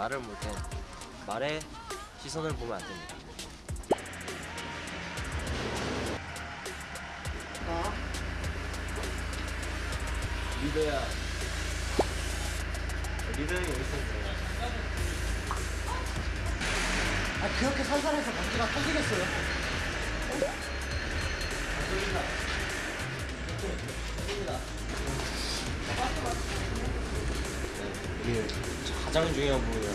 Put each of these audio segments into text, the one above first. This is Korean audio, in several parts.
말을 볼땐 말에 시선을 보면 안 됩니다. 리더야. 리더 여기 있었어요. 아 그렇게 살살해서 먼지가 터지겠어요? 이게 가장 중요한 부분이라서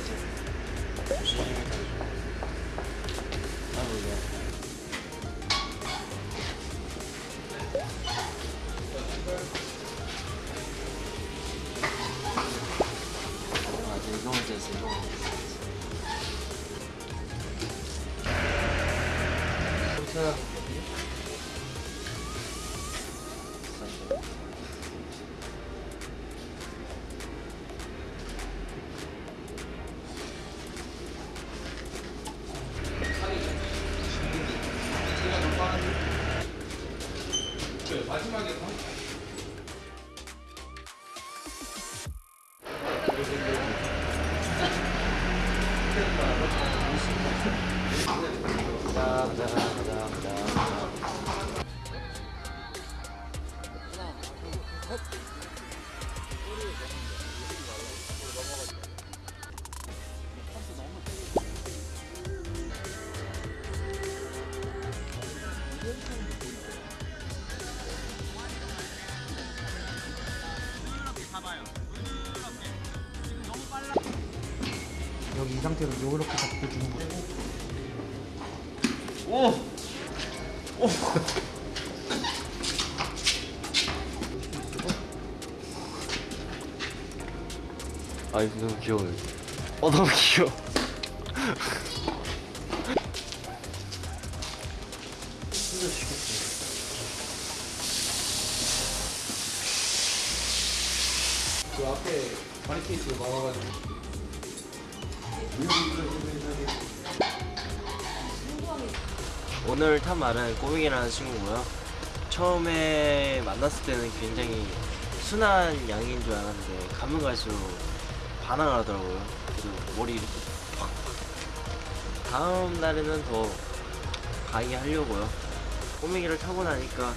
상태로 요렇게 잡고 주는 거예요 오! 오! 아이 너무 귀여워요. 어 너무 귀여워. 그 앞에 바리케이트가 막아가지고 오늘 탄 말은 꼬맹이라는 친구고요. 처음에 만났을 때는 굉장히 순한 양인 줄 알았는데 가면 갈수록 반항을 하더라고요. 그래서 머리 이렇게 확. 다음 날에는 더 강하게 하려고요. 꼬맹이를 타고 나니까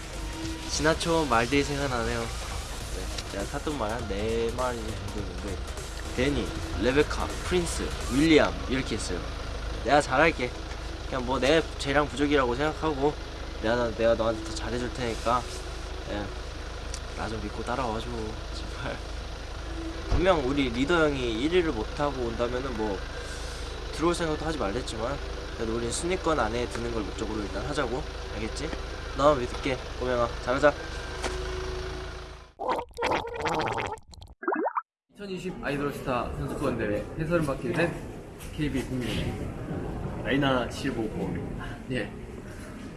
지나쳐온 말들이 생각나네요. 네, 제가 탔던 말 한 네 마리 정도 있는데 데니, 레베카, 프린스, 윌리엄 이렇게 했어요. 내가 잘할게. 그냥 뭐내 쟤랑 부족이라고 생각하고 내가 너- 내가 너한테 더 잘해줄 테니까 예, 나좀 믿고 따라와줘 제발 분명 우리 리더 형이 1위를 못하고 온다면은 뭐 들어올 생각도 하지 말랬지만 그래도 우린 순위권 안에 드는 걸 목적으로 일단 하자고 알겠지? 너만 믿을게 꼬명아 잘하자 2020 아이돌 스타 선수권 대회 해설을 맡게 된 KB 국민 라이나 755입니다 예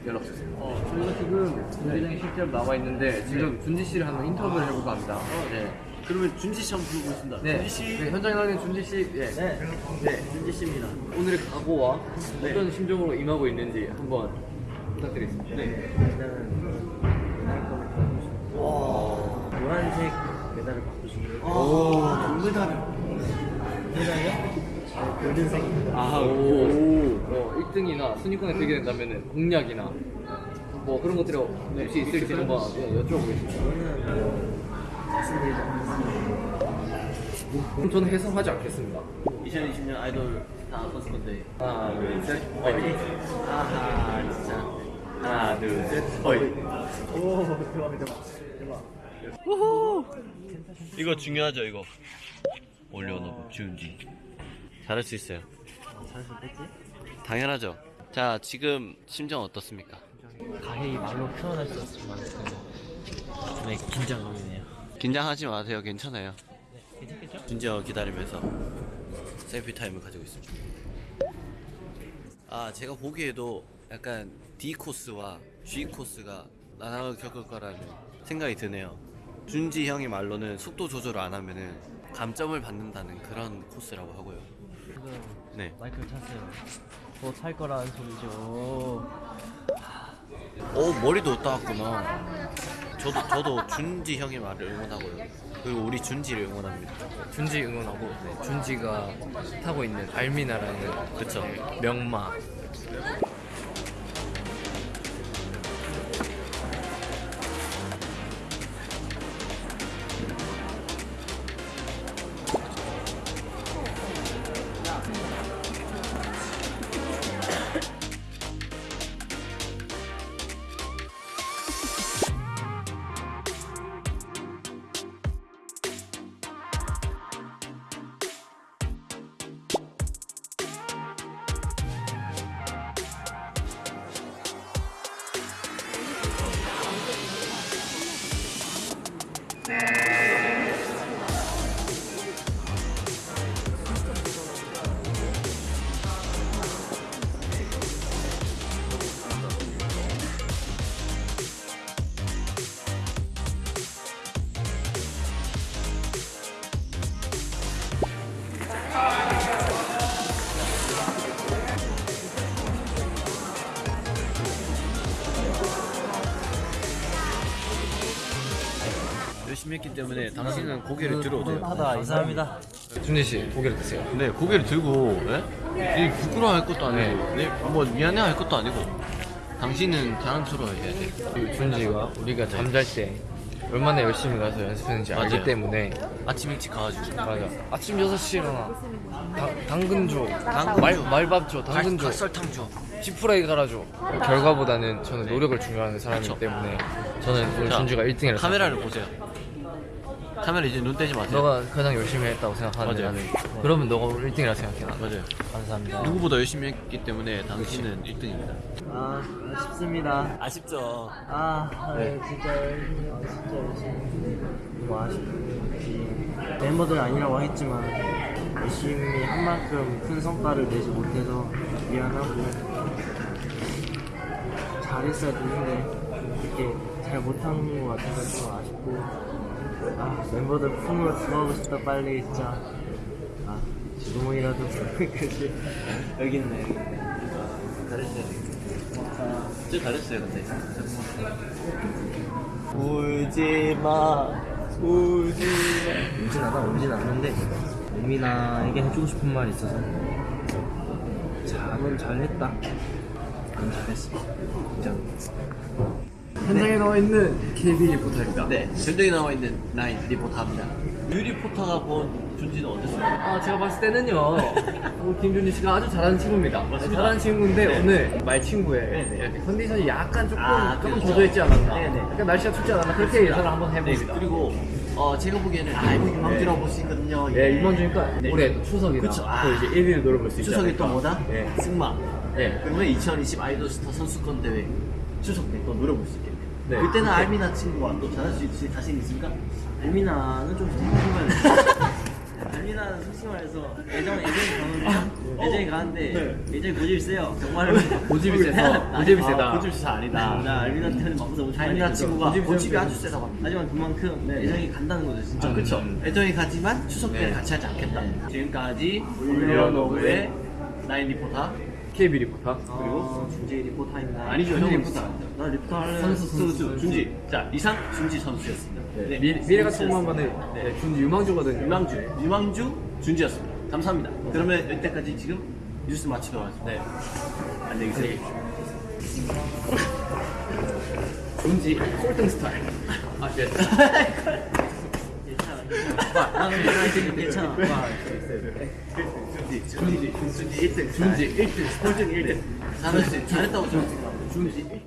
연락 주세요. 어, 저희가 지금 준비장에 실제로 나와 있는데 지금 준지 씨를 한번 인터뷰를 해볼까 합니다. 네. 그러면 준지 씨 한번 부르겠습니다 네. 네, 현장에 나와 있는 준지 씨. 예. 네, 네 준지 씨입니다 오늘의 각오와 네. 어떤 심정으로 임하고 있는지 한번 부탁드리겠습니다. 네. 일단은 와 노란색 메달을 받고 싶네요. 오, 금메달. 메달이요? 골든색입니다. 아, 오. 어, 1등이나 순위권에 들게 된다면 공약이나 뭐 그런 것들이 혹시 있을지 한번 예, 여쭤보겠습니다. 말씀드리지 않겠습니다. 그럼 저는 해석하지 않겠습니다. 2020년 아이돌 다 선수건데 하나, 둘, 셋. 어이. 아하 진짜. 하나 둘 셋. 어이. 오 대박 대박 대박. 이거 중요하죠 이거. 올려놓고 준비. 잘할 수 있어요. 잘할 수 있겠지? 당연하죠. 자 지금 심정 어떻습니까? 가해이 말로 표현할 수 없을 만큼 네 긴장감이네요. 긴장하지 마세요. 괜찮아요. 괜찮겠죠? 준지 형 기다리면서 selfie time을 가지고 있습니다. 아 제가 보기에도 약간 D 코스와 G 코스가 나눠 겪을 거라는 생각이 드네요. 준지 형이 말로는 속도 조절을 안 하면은 감점을 받는다는 그런 코스라고 하고요. 네. 마이크를 탔어요 더탈 거라는 소리죠 오 머리도 따왔구나. 저도 저도 준지 형의 말을 응원하고요. 그리고 우리 준지를 응원합니다. 준지 응원하고 네, 준지가 타고 있는 알미나라는 그쵸. 명마 열 심히 했기 때문에 당신은 고개를 들어도 돼요. 감사합니다. 준지 씨 고개를 드세요. 네, 고개를 들고 예? 이 부끄러워할 것도 아니고 네. 뭐 미안해할 것도 아니고 당신은 자랑스러워해야 돼. 그 준지가 우리가 잠잘 때 얼마나 열심히 가서 연습했는지 알기 맞아요. 때문에 아침 일찍 가가지고 맞아 아침 6시에 일어나 당, 당근 줘 당근 말, 줘. 말밥 줘 당근 줘 설탕 줘. 지푸라기 갈아줘 결과보다는 저는 노력을 중요하는 사람이기 그쵸. 때문에 저는 오늘 자, 준지가 1등이라고 카메라를 보세요. 카메라 이제 눈 떼지 마세요. 너가 가장 열심히 했다고 생각하는데 맞아요. 나는 그러면 너가 오늘 1등이라고 생각해 나 맞아요. 감사합니다 누구보다 열심히 했기 때문에 당신은 1등입니다. 아 아쉽습니다. 아쉽죠. 아, 아 진짜 열심히 진짜 열심히 너무 아쉽지 멤버들 아니라고 했지만 열심히 한 만큼 큰 성과를 내지 못해서 미안하고 잘했어야 되는데 이렇게 잘 못한 것 같아서 좀 아쉽고 아 멤버들 품으로 들어가고 싶다 빨리 진짜 아 지금이라도 그지. 여기 있네. 여기 있네 잘했어요. 진짜 잘했어요, 근데. 울지마 울지마. 울진 않아 울진 않는데 예민아에게 해주고 싶은 말이 있어서. 잠은 잘했다. 안 잘했어. 인정 현장에 나와 있는 KB 리포터입니다 네, 현장에 나와 있는 나인 리포터입니다. 유 리포터가 본 준지는 어땠어요? 아 제가 봤을 때는요 우리 김준지 씨가 아주 잘하는 친구입니다 잘하는 친구인데 네. 오늘 말 친구에 네, 네. 이렇게 컨디션이 약간 조금 아, 조금 그렇죠. 저조했지 않았나 네, 네. 약간 날씨가 춥지 않았나 그렇게 예상을 한번 네, 해봅니다 그리고 어, 제가 보기에는 아 이거 유망주라고 볼 수 있거든요. 예, 네. 올해 추석이나 그쵸. 또 아. 이제 1위를 노려볼 수 있지 추석에 또. 뭐다? 예. 승마. 예. 그러면 2020 아이돌스타 선수권 대회 추석 때또 노려볼 수 있겠 네. 그때는 알미나 친구와 또 잘할 수 있을 자신 있습니까? 알미나는 좀 생각해봐야 알미나는 솔직히 말해서 예전 예전에 가는데 예전에 가는데 예전에 고집이 세요 정말로 고집이 세서 고집이 세다. 고집이 세 아니다. 나 알미나 때문에 마음서 너무 많이 알미나. 친구가 고집이 아주 합니다. 하지만 그만큼 애정이 간다는 거죠 진짜 아, 그쵸. 음. 애정이 가지만 추석 때는 네. 같이 하지 않겠다. 지금까지 올려노브의 나인 리포터 KB 리포터 그리고 준지 리포터입니다 아니죠, 준지 형은 리포터. 나 리포터 할래 선수, 선수 준지. 자 이상 준지 선수였습니다. 네. 미, 미래가 천만만에 네. 준지 유망주거든요 유망주 유망주 준지였습니다. 감사합니다. 그러면 이때까지 지금 뉴스 마치도록 하겠습니다. 네. 안녕히 계세요. 준지 꼴등 스타일 아 예. 나는 괜찮아 준지 준지 준지 1등 준지 1등 꼴등 1등 잘했 잘했다고 생각합니다. 준지 1등.